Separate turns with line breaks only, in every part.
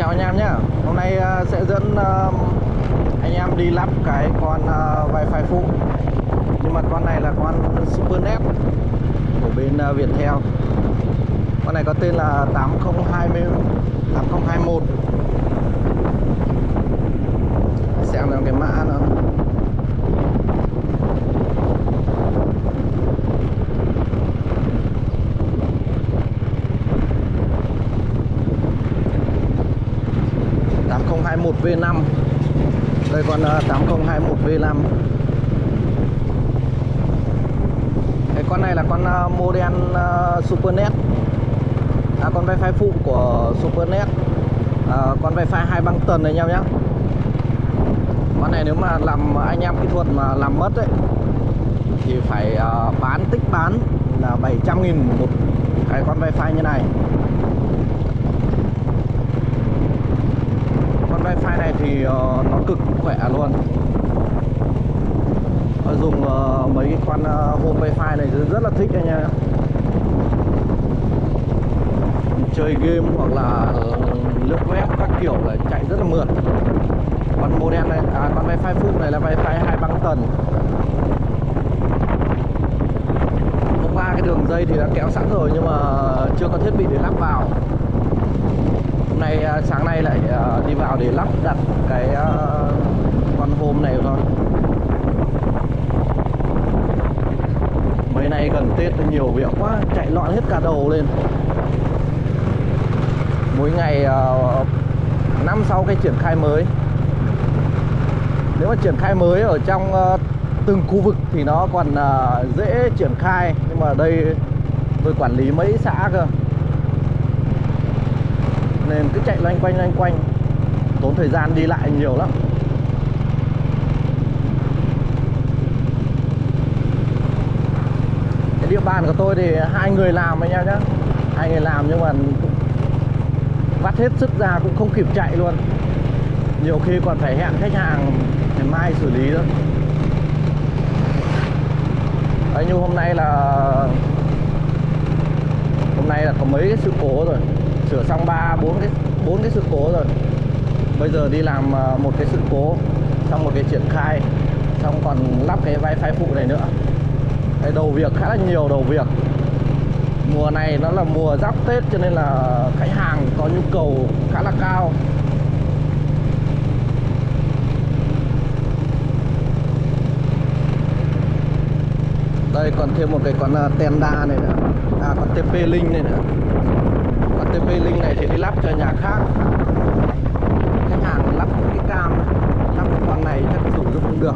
chào anh em nhé. Hôm nay ờ, sẽ dẫn ờ, anh em đi lắp cái con ờ, wifi phụ. Nhưng mà con này là con Supernet của bên ờ, Viettel. Con này có tên là 8020 8021 Xem nào cái mã nó. À, tám không hai một V 5 Đây con ờ, tám không hai một V 5 Cái con này là con à, model à, Supernet. À, Con wifi phụ của Supernet. À, Con wifi hai băng tần này nhau nhé Con này nếu mà làm anh em kỹ thuật mà làm mất ấy Thì phải uh, bán tích bán là 700 nghìn một cái con wifi như này. Wifi này thì uh, nó cực khỏe luôn. Dùng uh, mấy cái con uh, home wifi này rất- rất là thích anh nha chơi game hoặc là lướt web các kiểu là chạy rất là mượt. Con model này à, con wifi full này là wifi hai băng tần. Ba cái đường dây thì đã kéo sẵn rồi nhưng mà chưa có thiết bị để lắp vào hôm nay à, sáng nay lại à, đi vào để lắp đặt cái à, con hôm này thôi. Mấy nay gần tết nhiều việc quá, chạy loạn hết cả đầu lên. Mỗi ngày năm sau cái triển khai mới. Nếu mà triển khai mới ở trong từng khu vực thì nó còn dễ triển khai. Nhưng mà đây, tôi quản lý mấy xã cơ nên cứ chạy loanh quanh loanh quanh. Tốn thời gian đi lại nhiều lắm. Cái địa bàn của tôi thì hai người làm anh em nhá, hai người làm nhưng mà cũng vắt hết sức ra cũng không kịp chạy luôn. Nhiều khi còn phải hẹn khách hàng ngày mai xử lý nữa. Đấy, như hôm nay là hôm nay là có mấy cái sự cố rồi sửa xong ba, bốn cái bốn cái sự cố rồi. Bây giờ đi làm à, một cái sự cố, xong một cái triển khai, xong còn lắp cái wifi phụ này nữa. Cái đầu việc, khá là nhiều đầu việc. Mùa này nó là mùa giáp tết cho nên là khách hàng có nhu cầu khá là cao. Đây, còn thêm một cái con à, tenda này nữa. À con TP Link này nữa con TP Link này thì đi lắp cho nhà khác. Khách hàng lắp cái cam, lắp cái con này chắc dùng cũng không được.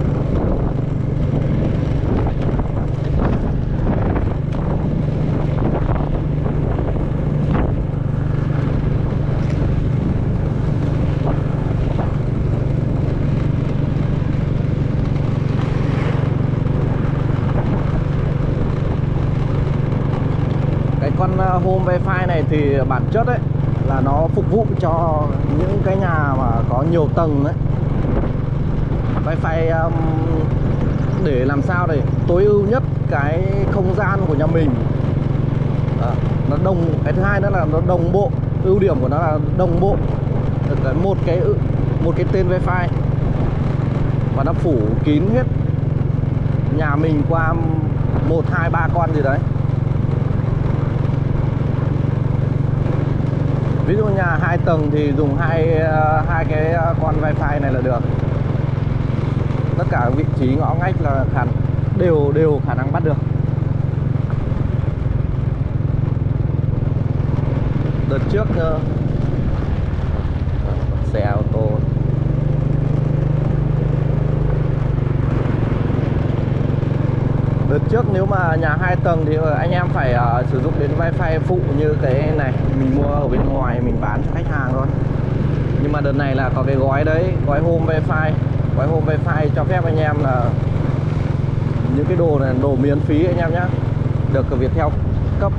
Ờ, home wifi này thì bản chất ấy là nó phục vụ cho những cái nhà mà có nhiều tầng đấy wifi um, để làm sao để tối ưu nhất cái không gian của nhà mình. À, nó đồng cái thứ hai nữa là nó đồng bộ ưu điểm của nó là đồng bộ. Được cái một cái một cái tên wifi. Và nó phủ kín hết nhà mình qua một hai ba con gì đấy. Ví dụ nhà hai tầng thì dùng hai ờ, hai cái ờ, con wifi này là được. Tất cả vị trí ngõ ngách là khả, đều đều khả năng bắt được. Đợt trước ờ, xe xe đợt trước nếu mà nhà hai tầng thì ờ, anh em phải uh, sử dụng đến wifi phụ như cái này. Mình mua ở bên ngoài mình bán cho khách hàng thôi. Nhưng mà đợt này là có cái gói đấy gói home wifi. Gói home wifi cho phép anh em là những cái đồ này đồ miễn phí anh em nhé được Viettel cấp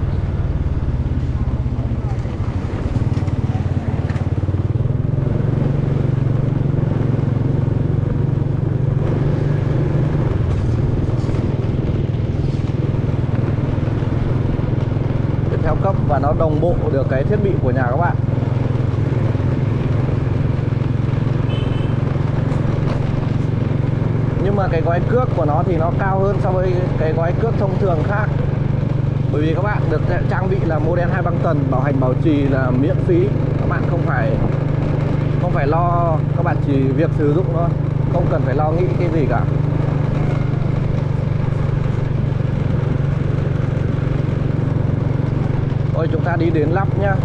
đồng bộ được cái thiết bị của nhà các bạn. Nhưng mà cái gói cước của nó thì nó cao hơn so với cái gói cước thông thường khác. Bởi vì các bạn được trang bị là model hai băng tần, bảo hành bảo trì là miễn phí. Các bạn không phải không phải lo, các bạn chỉ việc sử dụng thôi, không cần phải lo nghĩ cái gì cả. Thôi chúng ta đi đến lắp nhá.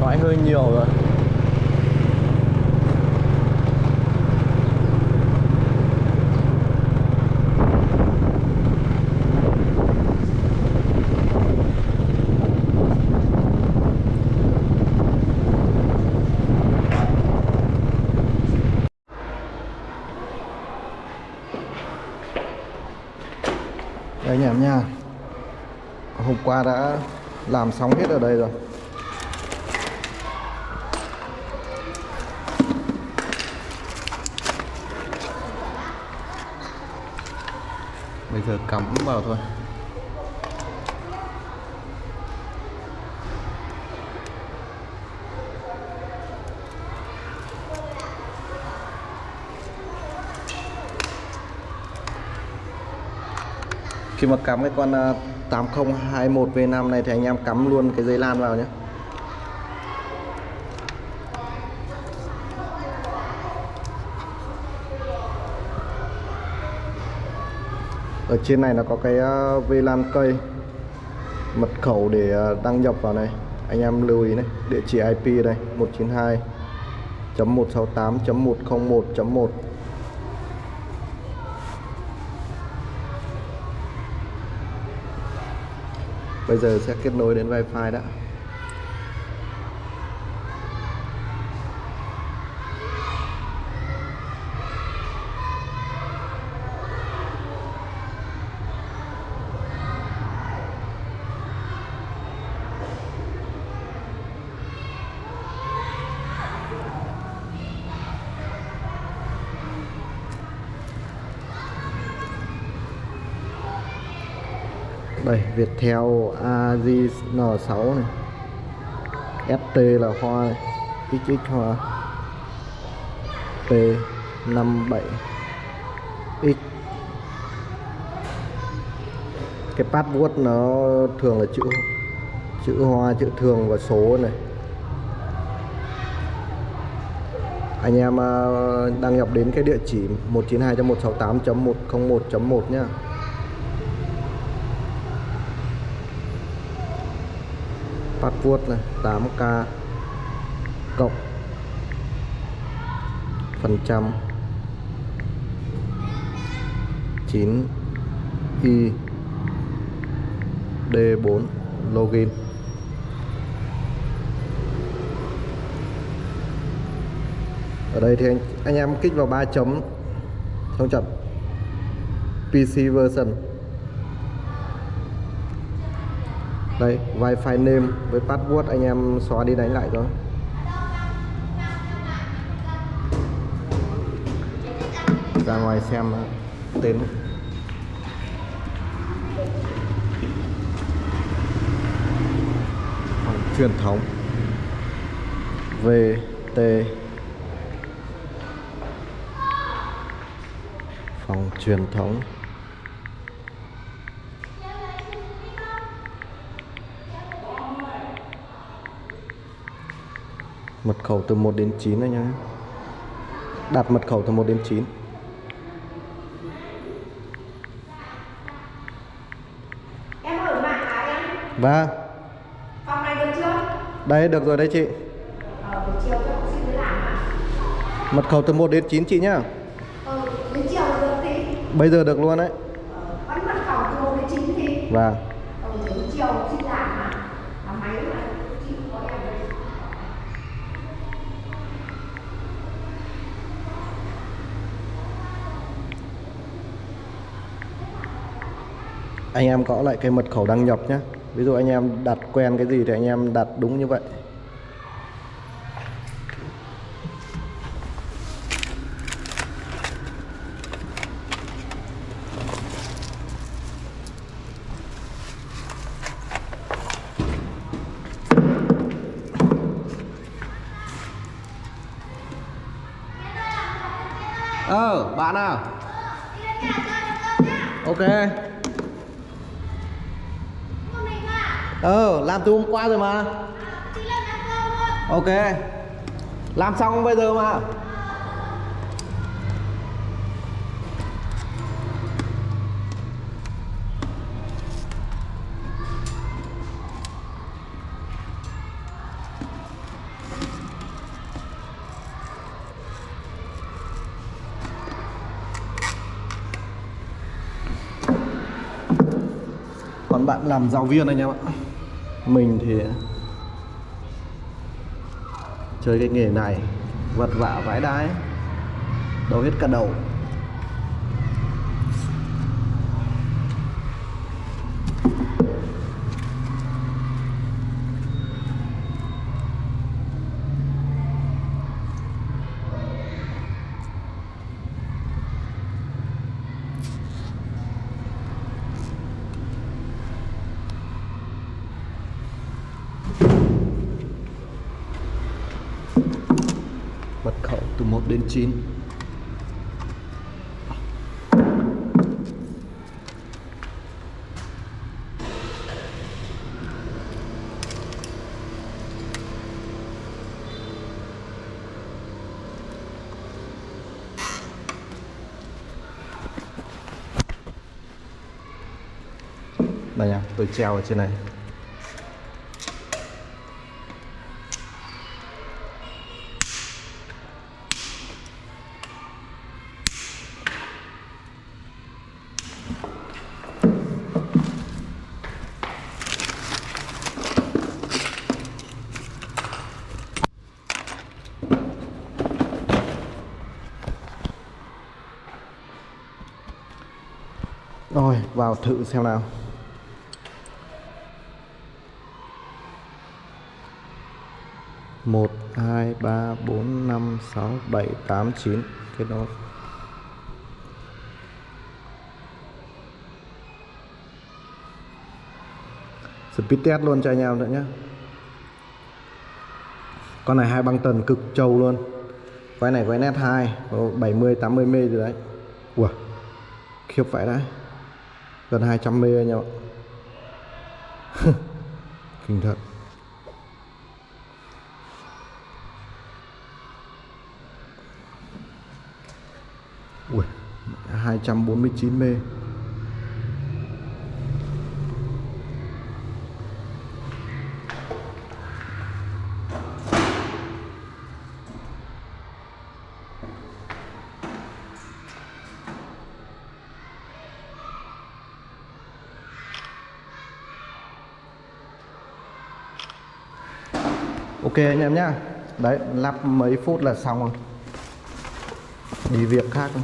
Nói hơi nhiều rồi. Đây anh em nha. Hôm qua đã làm xong hết ở đây rồi. Bây giờ cắm vào thôi. Khi mà cắm cái con à, 8021 V5 này thì anh em cắm luôn cái dây lan vào nhé. Ở trên này nó có cái ờ, à, VLAN cây mật khẩu để ờ, đăng nhập vào này. Anh em lưu ý này địa chỉ IP đây 192.168.101.1 bây giờ sẽ kết nối đến wifi đã. Đây Viettel AZN6 này. ST là hoa này. XX hoa. P57 X. Cái password nó thường là chữ chữ hoa, chữ thường và số này. Anh em à, đăng nhập đến cái địa chỉ 192.168.101.1 nhá. Password này 8k cộng phần trăm 9 i d4 login. Ở đây thì anh, anh em kích vào ba chấm xong chọn PC version. Đây, wifi name với password anh em xóa đi đánh lại thôi. Ra ngoài xem tên. Phòng truyền thống. VT phòng truyền thống. Mật khẩu từ 1 đến 9 này nhá đặt mật khẩu từ 1 đến 9
Em ở mạng hả em?
và
Phòng này được chưa?
đây được rồi đấy chị.
Ờ, chiều
mật khẩu từ 1 đến 9 chị nhá.
Ờ, đến chiều được thì
bây giờ được luôn đấy.
Vẫn mật khẩu từ 1 đến 9 thì?
Và
Ờ, đến chiều học sinh làm hả? Là máy mà chị có em đây
anh em gõ lại cái mật khẩu đăng nhập nhé ví dụ anh em đặt quen cái gì thì anh em đặt đúng như vậy. Ờ bạn à
nhà chơi được không nhá?
ok
Một mình à?
Ờ làm từ hôm qua rồi mà. Ok. Làm xong bây giờ mà. Còn bạn làm giáo viên anh em ạ mình thì chơi cái nghề này vật vả vãi đái đâu hết cả đầu mật khẩu từ 1 đến 9 Đây nha, tôi treo ở trên này. Rồi, vào thử xem nào. Một hai ba bốn năm sáu bảy tám chín. Cái đó. Speed test luôn cho anh em nữa nhé con này hai băng tần cực trâu luôn. Quay này quay net 2 mươi 70 80 mê rồi đấy. Ủa khiếp vậy đấy gần 200 mê anh em ạ. Kinh thật. Ui, 249 mê. Ok anh em nhá. Đấy, lắp mấy phút là xong rồi. Đi việc khác thôi.